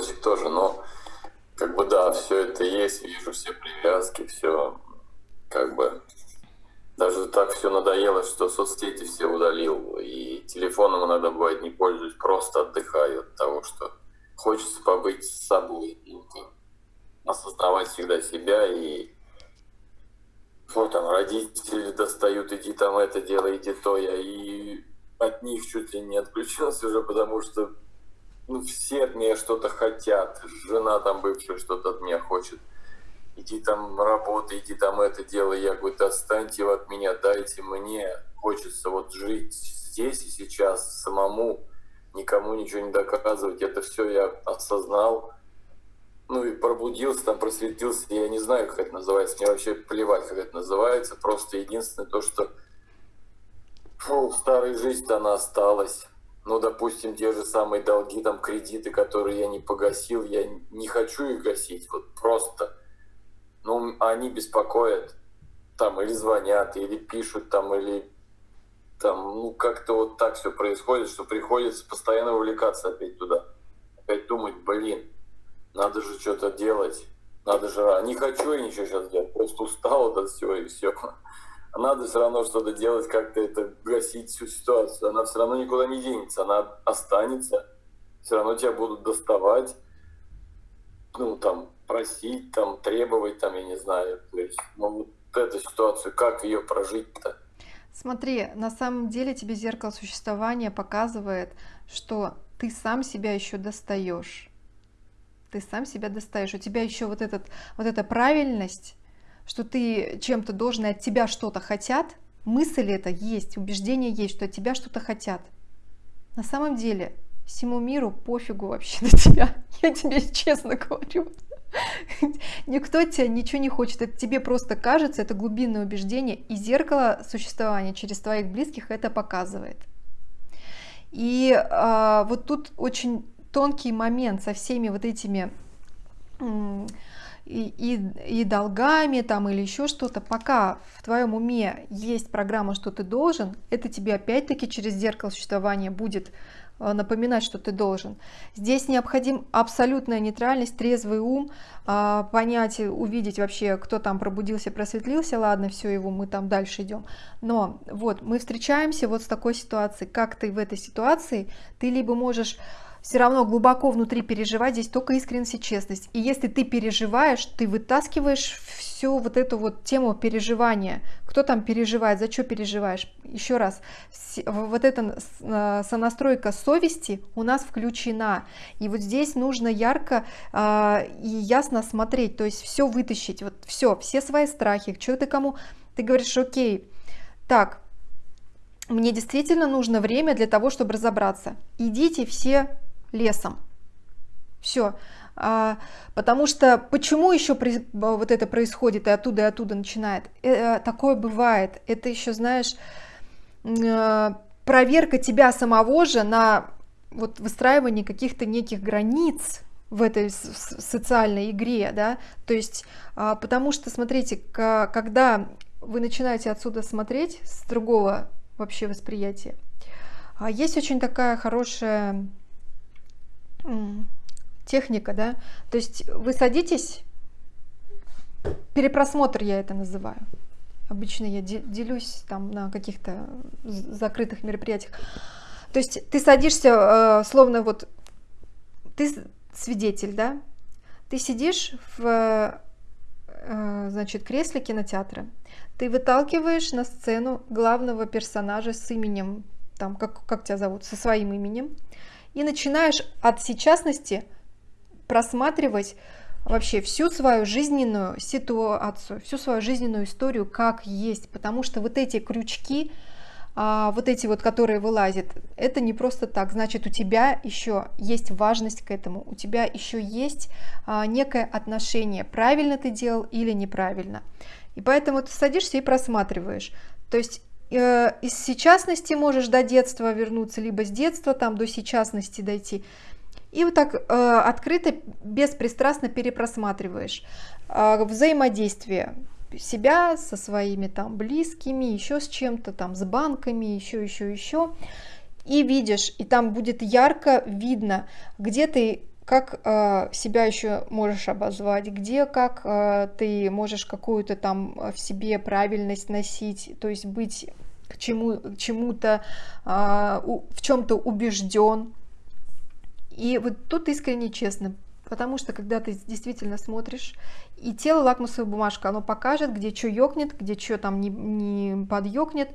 девочек тоже, но как бы да, все это есть, вижу все привязки, все как бы. Даже так все надоело, что соцсети все удалил, и телефоном иногда бывает не пользуюсь, просто отдыхаю от того, что хочется побыть с собой, осознавать всегда себя и вот там родители достают, иди там это делай, иди то, я и от них чуть ли не отключился уже, потому что ну, все от меня что-то хотят, жена там бывшая что-то от меня хочет, иди там работай, иди там это делай, я говорю, достаньте от меня, дайте мне, хочется вот жить здесь и сейчас самому, никому ничего не доказывать, это все я осознал, ну и пробудился, там просветился, я не знаю, как это называется, мне вообще плевать, как это называется, просто единственное то, что фу, старая жизнь-то она осталась. Ну, допустим, те же самые долги, там, кредиты, которые я не погасил, я не хочу их гасить, вот просто. Ну, они беспокоят, там, или звонят, или пишут, там, или там, ну, как-то вот так все происходит, что приходится постоянно вовлекаться опять туда. Опять думать, блин, надо же что-то делать, надо же, не хочу я ничего сейчас делать, просто устал от всего и все. Надо все равно что-то делать, как-то это гасить всю ситуацию. Она все равно никуда не денется, она останется, все равно тебя будут доставать, ну там просить, там требовать, там я не знаю, то есть, ну вот эту ситуацию, как ее прожить-то? Смотри, на самом деле тебе зеркало существования показывает, что ты сам себя еще достаешь ты сам себя достаешь. У тебя еще вот, этот, вот эта правильность, что ты чем-то должен, и от тебя что-то хотят, мысль это есть, убеждение есть, что от тебя что-то хотят. На самом деле всему миру пофигу вообще на тебя. Я тебе честно говорю. Никто тебя ничего не хочет, это тебе просто кажется, это глубинное убеждение, и зеркало существования через твоих близких это показывает. И а, вот тут очень тонкий момент со всеми вот этими и, и, и долгами там или еще что-то, пока в твоем уме есть программа, что ты должен, это тебе опять-таки через зеркало существования будет э, напоминать, что ты должен. Здесь необходим абсолютная нейтральность, трезвый ум, а, понять, увидеть вообще, кто там пробудился, просветлился, ладно, все его, мы там дальше идем. Но вот мы встречаемся вот с такой ситуацией, как ты в этой ситуации, ты либо можешь все равно глубоко внутри переживать, здесь только искренность и честность. И если ты переживаешь, ты вытаскиваешь всю вот эту вот тему переживания. Кто там переживает, за что переживаешь? Еще раз, вот эта сонастройка совести у нас включена. И вот здесь нужно ярко э, и ясно смотреть, то есть все вытащить, вот все, все свои страхи, что ты кому... Ты говоришь, окей, так, мне действительно нужно время для того, чтобы разобраться. Идите все лесом. Все. А, потому что почему еще вот это происходит и оттуда и оттуда начинает? Э, такое бывает. Это еще, знаешь, э, проверка тебя самого же на вот выстраивание каких-то неких границ в этой социальной игре, да, то есть, а, потому что, смотрите, когда вы начинаете отсюда смотреть с другого вообще восприятия, а, есть очень такая хорошая техника, да, то есть вы садитесь, перепросмотр я это называю, обычно я делюсь там на каких-то закрытых мероприятиях, то есть ты садишься, э, словно вот, ты свидетель, да, ты сидишь в, э, значит, кресле кинотеатра, ты выталкиваешь на сцену главного персонажа с именем, там, как, как тебя зовут, со своим именем, и начинаешь от сейчасности просматривать вообще всю свою жизненную ситуацию, всю свою жизненную историю как есть, потому что вот эти крючки, а, вот эти вот, которые вылазят, это не просто так, значит у тебя еще есть важность к этому, у тебя еще есть а, некое отношение, правильно ты делал или неправильно. И поэтому ты садишься и просматриваешь. То есть из сейчасности можешь до детства вернуться, либо с детства там до сейчасности дойти. И вот так э, открыто, беспристрастно перепросматриваешь э, взаимодействие себя со своими там близкими, еще с чем-то там, с банками, еще, еще, еще. И видишь, и там будет ярко видно, где ты как э, себя еще можешь обозвать, где как э, ты можешь какую-то там в себе правильность носить, то есть быть к чему, чему-то, э, в чем-то убежден. И вот тут искренне честно, потому что когда ты действительно смотришь, и тело лакмусовая бумажка, оно покажет, где что ёкнет, где что там не, не подъёкнет,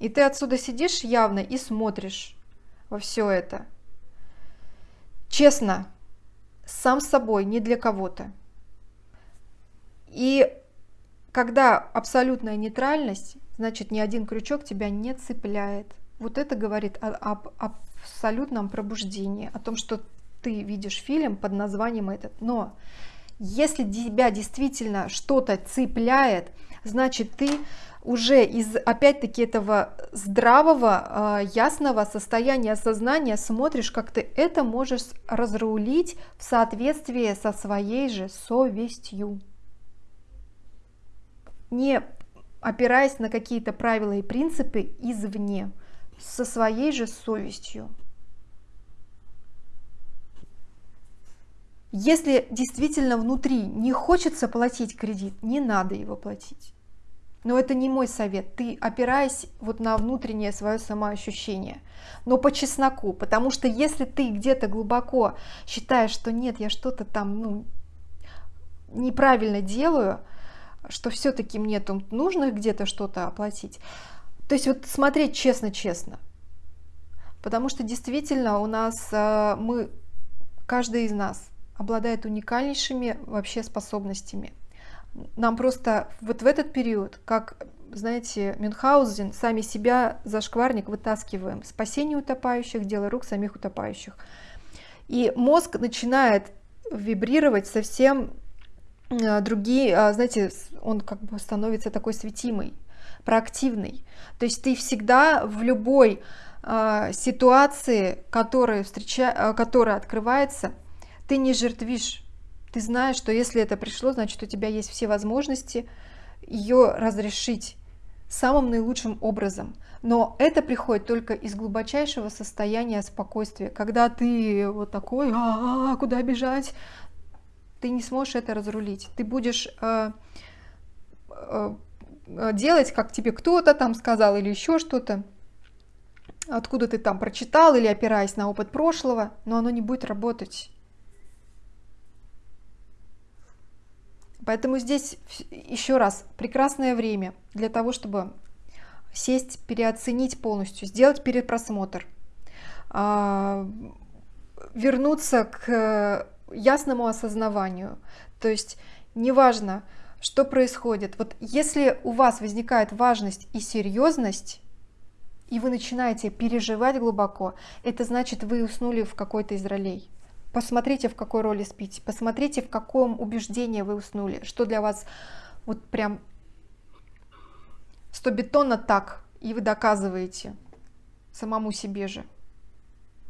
и ты отсюда сидишь явно и смотришь во все это – Честно, сам с собой, не для кого-то. И когда абсолютная нейтральность, значит, ни один крючок тебя не цепляет. Вот это говорит об абсолютном пробуждении, о том, что ты видишь фильм под названием этот. Но если тебя действительно что-то цепляет, значит, ты уже из, опять-таки, этого здравого, а, ясного состояния сознания смотришь, как ты это можешь разрулить в соответствии со своей же совестью. Не опираясь на какие-то правила и принципы извне, со своей же совестью. Если действительно внутри не хочется платить кредит, не надо его платить. Но это не мой совет. Ты опираясь вот на внутреннее свое самоощущение. Но по чесноку. Потому что если ты где-то глубоко считаешь, что нет, я что-то там ну, неправильно делаю, что все-таки мне тут нужно где-то что-то оплатить. То есть вот смотреть честно-честно. Потому что действительно у нас, э, мы, каждый из нас обладает уникальнейшими вообще способностями нам просто вот в этот период, как, знаете, Мюнхгаузен, сами себя за шкварник вытаскиваем. Спасение утопающих, дело рук самих утопающих. И мозг начинает вибрировать совсем а, другие, а, знаете, он как бы становится такой светимый, проактивный. То есть ты всегда в любой а, ситуации, которая, встреча... которая открывается, ты не жертвишь ты знаешь, что если это пришло, значит у тебя есть все возможности ее разрешить самым наилучшим образом. Но это приходит только из глубочайшего состояния спокойствия. Когда ты вот такой, а, -а, -а куда бежать, ты не сможешь это разрулить. Ты будешь э, э, делать, как тебе кто-то там сказал или еще что-то, откуда ты там прочитал или опираясь на опыт прошлого, но оно не будет работать. Поэтому здесь еще раз прекрасное время для того, чтобы сесть, переоценить полностью, сделать перепросмотр, а, вернуться к ясному осознаванию. То есть неважно, что происходит. Вот если у вас возникает важность и серьезность, и вы начинаете переживать глубоко, это значит, вы уснули в какой-то из ролей. Посмотрите, в какой роли спите, посмотрите, в каком убеждении вы уснули, что для вас вот прям сто бетонно так, и вы доказываете самому себе же.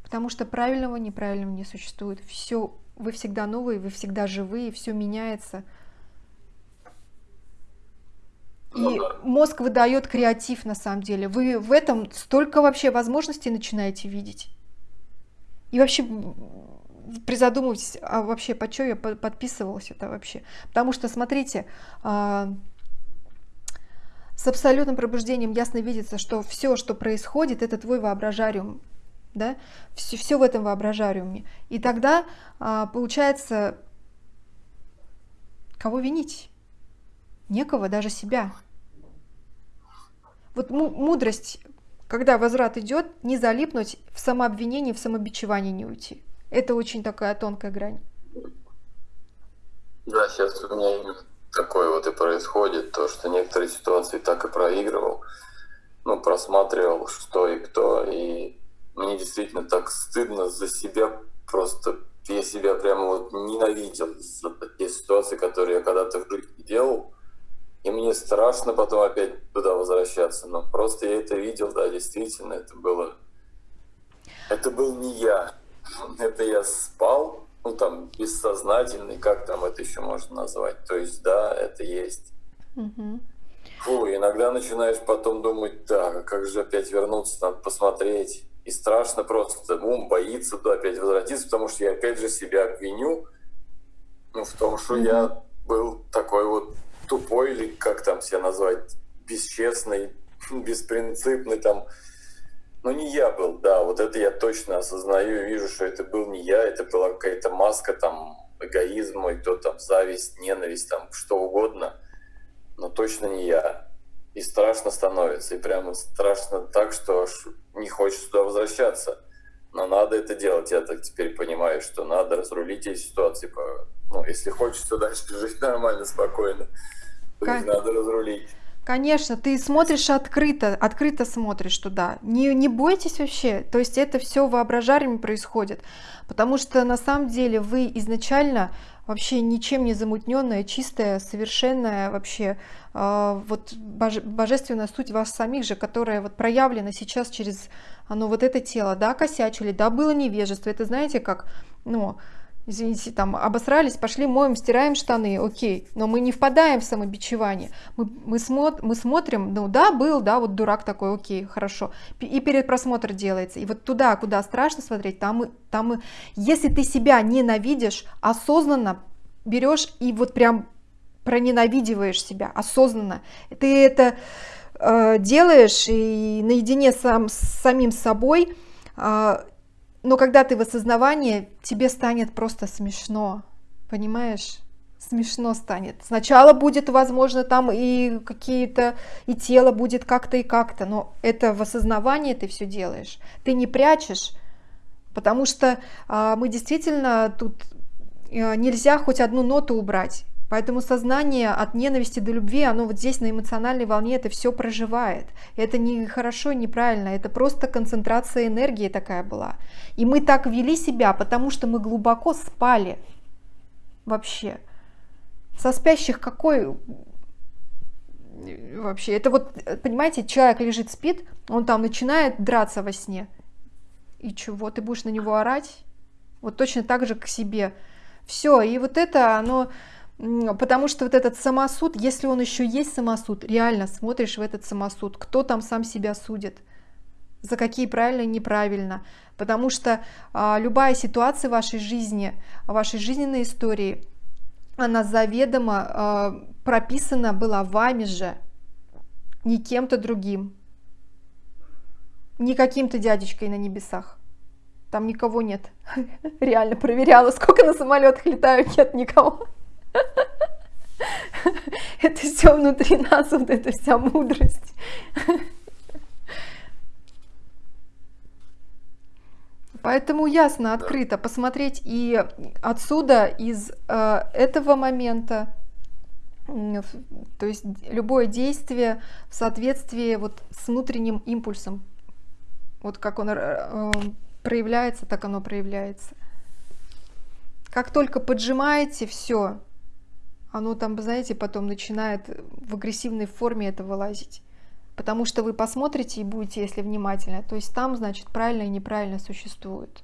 Потому что правильного, неправильного не существует. Все, вы всегда новые, вы всегда живые, все меняется. И ну мозг выдает креатив на самом деле. Вы в этом столько вообще возможностей начинаете видеть. И вообще призадумывайтесь, а вообще, по что я подписывалась это вообще? Потому что, смотрите, а, с абсолютным пробуждением ясно видится, что все, что происходит, это твой воображариум, да, все, все в этом воображариуме. И тогда а, получается, кого винить? Некого, даже себя. Вот мудрость, когда возврат идет, не залипнуть в самообвинении, в самобичевании не уйти. Это очень такая тонкая грань. Да, сейчас у меня такое вот и происходит, то, что некоторые ситуации так и проигрывал, ну, просматривал, что и кто, и мне действительно так стыдно за себя, просто я себя прямо вот ненавидел за такие ситуации, которые я когда-то в жизни делал, и мне страшно потом опять туда возвращаться, но просто я это видел, да, действительно, это было, это был не я, это я спал, ну там бессознательный, как там это еще можно назвать. То есть да, это есть. Угу. Фу, иногда начинаешь потом думать, так, а как же опять вернуться, надо посмотреть. И страшно просто, ум боится туда опять возвратиться, потому что я опять же себя обвиню ну, в том, что mm-hmm. я был такой вот тупой, или как там себя назвать, бесчестный, беспринципный там. Ну, не я был, да, вот это я точно осознаю и вижу, что это был не я, это была какая-то маска там эгоизма, и то там зависть, ненависть, там что угодно, но точно не я. И страшно становится, и прямо страшно так, что аж не хочется туда возвращаться. Но надо это делать, я так теперь понимаю, что надо разрулить эти ситуации. Ну, если хочется дальше жить нормально, спокойно, то надо разрулить. Конечно, ты смотришь открыто, открыто смотришь туда. Не, не бойтесь вообще. То есть это все воображарами происходит. Потому что на самом деле вы изначально вообще ничем не замутненная, чистая, совершенная вообще э, вот боже, божественная суть вас самих же, которая вот проявлена сейчас через оно вот это тело, да, косячили, да, было невежество. Это знаете как, ну, извините, там обосрались, пошли моем, стираем штаны, окей, но мы не впадаем в самобичевание, мы, мы, смо, мы смотрим, ну да, был, да, вот дурак такой, окей, хорошо, и перед просмотр делается, и вот туда, куда страшно смотреть, там, там, если ты себя ненавидишь, осознанно берешь и вот прям проненавидиваешь себя, осознанно, ты это э, делаешь и наедине сам, с самим собой, э, но когда ты в осознавании, тебе станет просто смешно, понимаешь? Смешно станет. Сначала будет, возможно, там и какие-то, и тело будет как-то и как-то, но это в осознавании ты все делаешь. Ты не прячешь, потому что а, мы действительно тут а, нельзя хоть одну ноту убрать. Поэтому сознание от ненависти до любви, оно вот здесь на эмоциональной волне это все проживает. Это не хорошо, неправильно, это просто концентрация энергии такая была. И мы так вели себя, потому что мы глубоко спали вообще. Со спящих какой вообще? Это вот, понимаете, человек лежит, спит, он там начинает драться во сне. И чего, ты будешь на него орать? Вот точно так же к себе. Все, и вот это, оно Потому что вот этот самосуд, если он еще есть самосуд, реально смотришь в этот самосуд, кто там сам себя судит, за какие правильно и неправильно. Потому что а, любая ситуация в вашей жизни, вашей жизненной истории, она заведомо а, прописана была вами же, не кем-то другим, не каким-то дядечкой на небесах. Там никого нет. Реально проверяла, сколько на самолетах летают, нет никого. Это все внутри нас, вот эта вся мудрость. Поэтому ясно, открыто посмотреть и отсюда, из э, этого момента, то есть любое действие в соответствии вот с внутренним импульсом. Вот как он э, проявляется, так оно проявляется. Как только поджимаете, все, оно там, знаете, потом начинает в агрессивной форме это вылазить. Потому что вы посмотрите и будете, если внимательно, то есть там, значит, правильно и неправильно существует.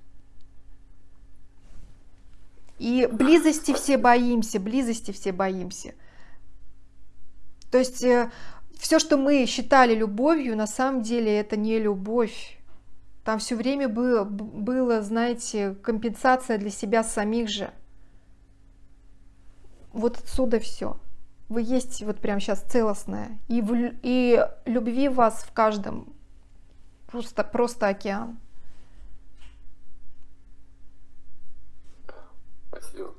И близости все боимся, близости все боимся. То есть э, все, что мы считали любовью, на самом деле это не любовь. Там все время было, было, знаете, компенсация для себя самих же вот отсюда все. Вы есть вот прям сейчас целостная И, в, и любви вас в каждом просто, просто океан. Спасибо.